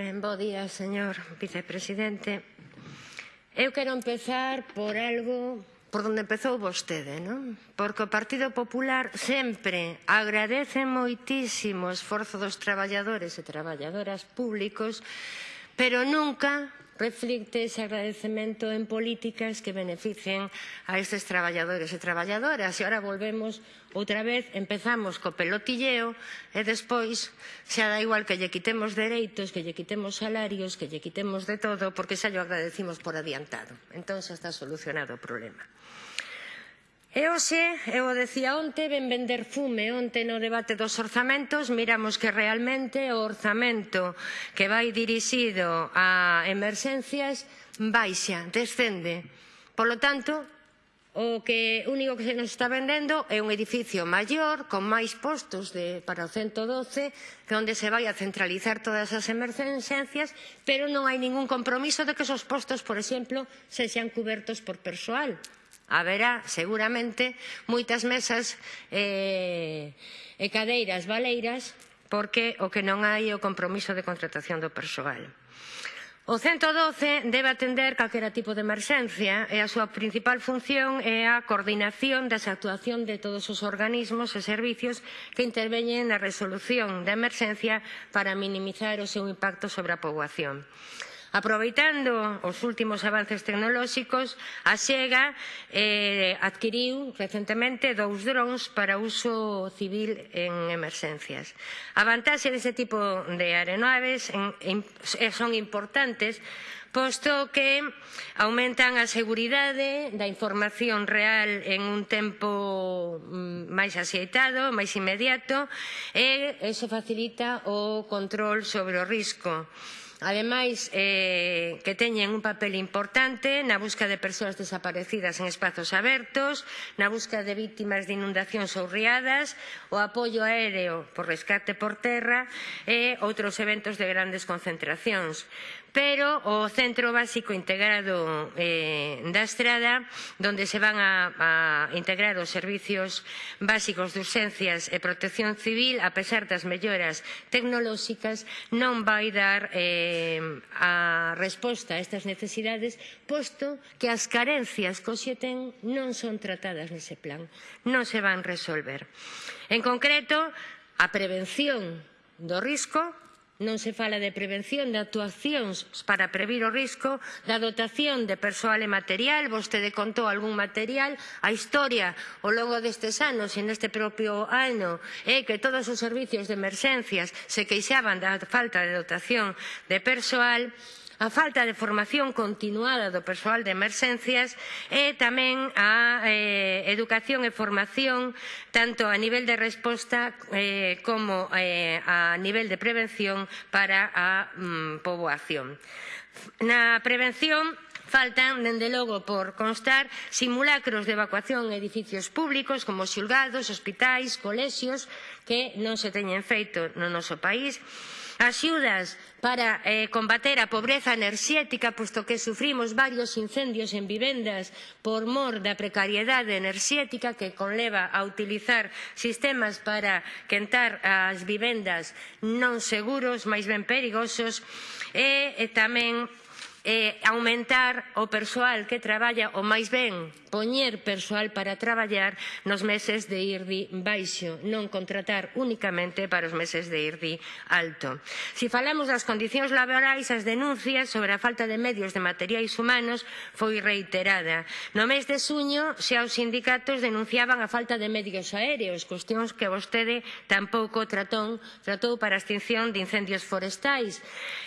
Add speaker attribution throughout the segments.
Speaker 1: Ben, bo día, señor vicepresidente. Eu quero empezar por algo por onde empezou vostede, non? Porque o Partido Popular sempre agradece moitísimo o esforzo dos traballadores e traballadoras públicos, pero nunca reflicte ese agradecemento en políticas que beneficien a estes traballadores e traballadoras. E agora volvemos outra vez, empezamos co pelotilleo e despois xa da igual que lle quitemos dereitos, que lle quitemos salarios, que lle quitemos de todo, porque xa lle agradecimos por adiantado. Entón xa está solucionado o problema. E hoxe, eu o decía onte, ben vender fume onte no debate dos orzamentos, miramos que realmente o orzamento que vai dirixido a emerxencias baixa, descende. Por lo tanto, o que único que se nos está vendendo é un edificio maior con máis postos de, para o 112 onde se vai a centralizar todas as emerxencias pero non hai ningún compromiso de que esos postos por exemplo se sean cubertos por persoal haberá seguramente moitas mesas eh, e cadeiras baleiras porque o que non hai é o compromiso de contratación do persoal. O 112 debe atender calquera tipo de emerxencia e a súa principal función é a coordinación das actuación de todos os organismos e servizos que interveñen na resolución da emerxencia para minimizar o seu impacto sobre a poboación. Aproveitando os últimos avances tecnolóxicos, a Xega eh, adquiriu recentemente dous drons para uso civil en emerxencias. A vantaxe deste tipo de aeronaves en, en, son importantes posto que aumentan a seguridade da información real en un tempo mm, máis axeitado, máis inmediato e, e se facilita o control sobre o risco ademais eh, que teñen un papel importante na busca de persoas desaparecidas en espazos abertos, na busca de vítimas de inundacións ou riadas, o apoio aéreo por rescate por terra e outros eventos de grandes concentracións pero o Centro Básico Integrado eh, da Estrada, donde se van a, a integrar os servicios básicos de urxencias e protección civil, a pesar das melloras tecnolóxicas, non vai dar eh, a resposta a estas necesidades, posto que as carencias que hoxe ten non son tratadas nese plan, non se van resolver. En concreto, a prevención do risco non se fala de prevención de actuacións para previr o risco, da dotación de persoal e material, vostede contou algún material, a historia ao longo destes anos e neste propio ano é que todos os servicios de emerxencias se queixaban da falta de dotación de persoal, a falta de formación continuada do persoal de emerxencias e tamén a eh, educación e formación tanto a nivel de resposta eh, como eh, a nivel de prevención para a mm, poboación. Na prevención Faltan, dende logo, por constar simulacros de evacuación en edificios públicos como xulgados, hospitais, colexios que non se teñen feito no noso país axudas para eh, combater a pobreza enerxética, posto que sufrimos varios incendios en vivendas por mor da precariedade enerxética que conleva a utilizar sistemas para quentar as vivendas non seguros, máis ben perigosos, e, e tamén eh, aumentar o persoal que traballa ou máis ben poñer persoal para traballar nos meses de IRDI baixo, non contratar únicamente para os meses de IRDI alto. Se si falamos das condicións laborais, as denuncias sobre a falta de medios de materiais humanos foi reiterada. No mes de suño, xa os sindicatos denunciaban a falta de medios aéreos, cuestións que vostede tampouco tratón, tratou para a extinción de incendios forestais.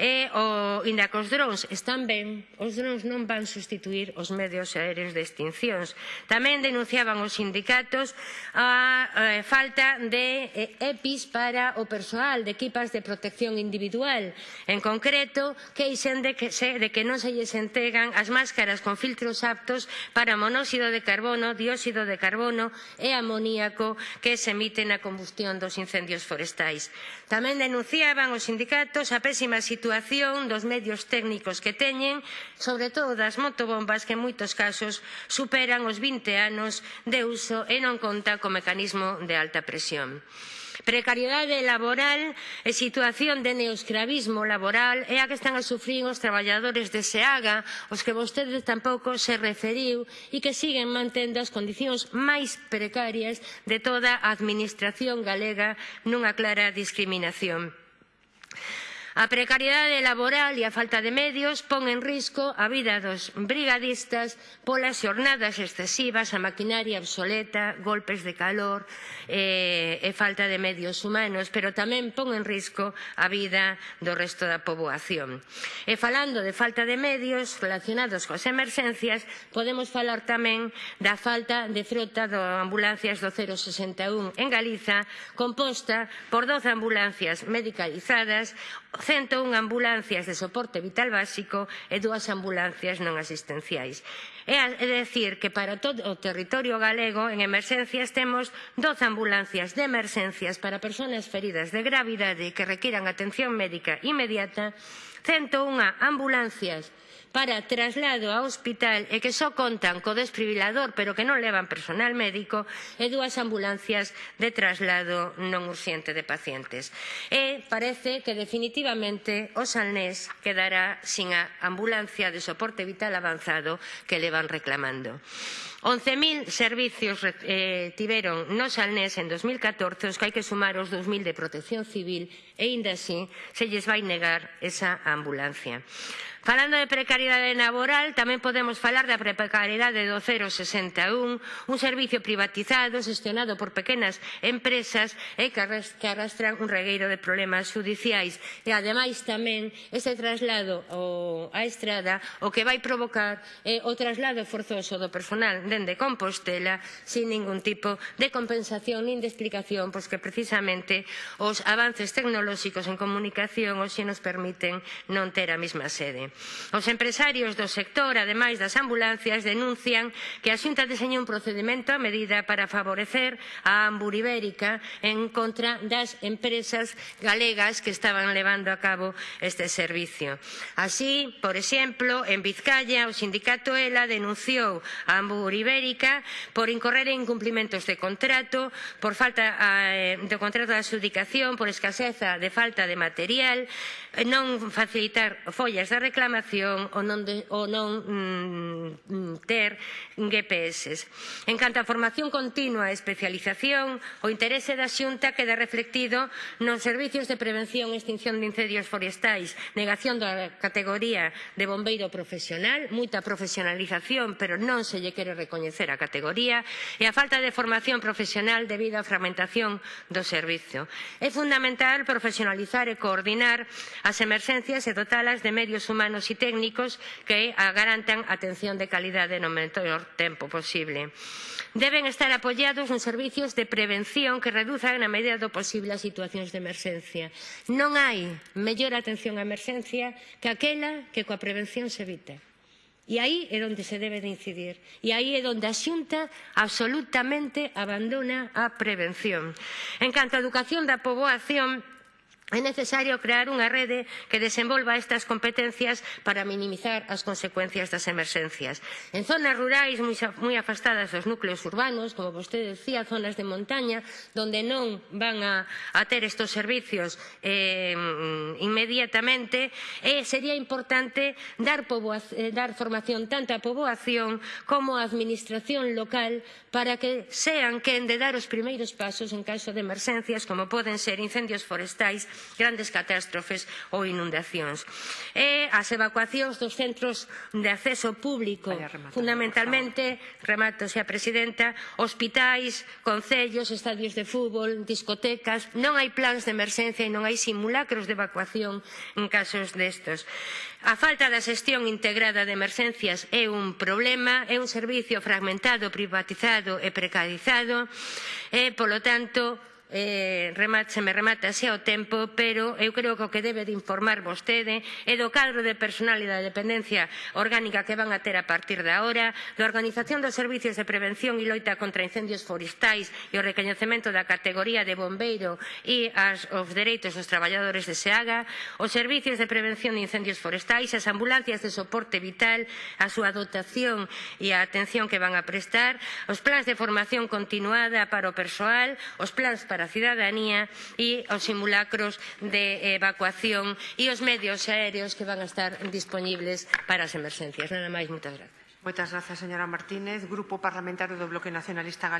Speaker 1: E o Indacos Drons están ben, os drons non van sustituir os medios aéreos de extincións. Tamén denunciaban os sindicatos a, a, falta de eh, EPIs para o persoal de equipas de protección individual. En concreto, queixen de que, se, de que non se lles entregan as máscaras con filtros aptos para monóxido de carbono, dióxido de carbono e amoníaco que se emite na combustión dos incendios forestais. Tamén denunciaban os sindicatos a pésima situación dos medios técnicos que ten teñen, sobre todo das motobombas que en moitos casos superan os 20 anos de uso e non conta co mecanismo de alta presión. Precariedade laboral e situación de neoscravismo laboral é a que están a sufrir os traballadores de SEAGA, os que vostede tampouco se referiu e que siguen mantendo as condicións máis precarias de toda a administración galega nunha clara discriminación. A precariedade laboral e a falta de medios pon en risco a vida dos brigadistas polas xornadas excesivas, a maquinaria obsoleta, golpes de calor eh, e falta de medios humanos, pero tamén pon en risco a vida do resto da poboación. E falando de falta de medios relacionados coas emerxencias, podemos falar tamén da falta de frota de ambulancias do 061 en Galiza, composta por 12 ambulancias medicalizadas, 101 ambulancias de soporte vital básico e dúas ambulancias non asistenciais. É decir, que para todo o territorio galego en emerxencias temos 12 ambulancias de emerxencias para persoas feridas de gravidade que requiran atención médica inmediata, 101 ambulancias para traslado ao hospital e que só contan co desfibrilador pero que non levan personal médico e dúas ambulancias de traslado non urxente de pacientes. E parece que definitivamente o Salnés quedará sin a ambulancia de soporte vital avanzado que leva van reclamando. 11.000 servicios eh, tiveron no Salnés en 2014, os que hai que sumar os 2.000 de protección civil e ainda así se lles vai negar esa ambulancia. Falando de precariedade laboral, tamén podemos falar da precariedade do 061, un servicio privatizado, xestionado por pequenas empresas e que arrastran un regueiro de problemas judiciais. E ademais tamén ese traslado ao, á estrada o que vai provocar é eh, o traslado forzoso do personal de dende Compostela sin ningún tipo de compensación nin de explicación, pois que precisamente os avances tecnolóxicos en comunicación hoxe nos permiten non ter a mesma sede. Os empresarios do sector, ademais das ambulancias, denuncian que a Xunta deseñou un procedimento a medida para favorecer a Ambur Ibérica en contra das empresas galegas que estaban levando a cabo este servicio. Así, por exemplo, en Vizcaya, o sindicato ELA denunciou a Ambur Ibérica Ibérica por incorrer en incumplimentos de contrato, por falta eh, de contrato de adjudicación, por escaseza de falta de material, eh, non facilitar follas de reclamación ou non, de, ou non mm, mm ter GPS. En canto a formación continua e especialización, o interese da Xunta queda reflectido nos servicios de prevención e extinción de incendios forestais, negación da categoría de bombeiro profesional, moita profesionalización, pero non se lle quere recoñecer a categoría e a falta de formación profesional debido á fragmentación do servizo. É fundamental profesionalizar e coordinar as emerxencias e dotalas de medios humanos e técnicos que garantan atención de calidade no menor tempo posible. Deben estar apoiados nos servicios de prevención que reduzan na medida do posible as situacións de emerxencia. Non hai mellor atención á emerxencia que aquela que coa prevención se evita. E aí é onde se debe de incidir. E aí é onde a xunta absolutamente abandona a prevención. En canto á educación da poboación, É necesario crear unha rede que desenvolva estas competencias para minimizar as consecuencias das emerxencias. En zonas rurais moi afastadas dos núcleos urbanos, como vostede decía, zonas de montaña, onde non van a, a ter estes servicios eh, inmediatamente, eh, sería importante dar, eh, dar formación tanto á poboación como á administración local para que sean quen de dar os primeiros pasos en caso de emerxencias, como poden ser incendios forestais grandes catástrofes ou inundacións. E as evacuacións dos centros de acceso público, rematar, fundamentalmente, remato, xa Presidenta, hospitais, concellos, estadios de fútbol, discotecas, non hai plans de emerxencia e non hai simulacros de evacuación en casos destos. A falta da xestión integrada de emerxencias é un problema, é un servicio fragmentado, privatizado e precarizado, e, polo tanto, eh, remate, se me remata xa o tempo, pero eu creo que o que debe de informar vostede é do cadro de personal e da dependencia orgánica que van a ter a partir de hora, da organización dos servicios de prevención e loita contra incendios forestais e o recoñecemento da categoría de bombeiro e as, os dereitos dos traballadores de SEAGA, os servicios de prevención de incendios forestais, as ambulancias de soporte vital, a súa dotación e a atención que van a prestar, os plans de formación continuada para o persoal, os plans para para a cidadanía e os simulacros de evacuación e os medios aéreos que van a estar disponibles para as emergencias. Nada máis, moitas grazas.
Speaker 2: Moitas grazas, señora Martínez. Grupo Parlamentario do Bloque Nacionalista Galego.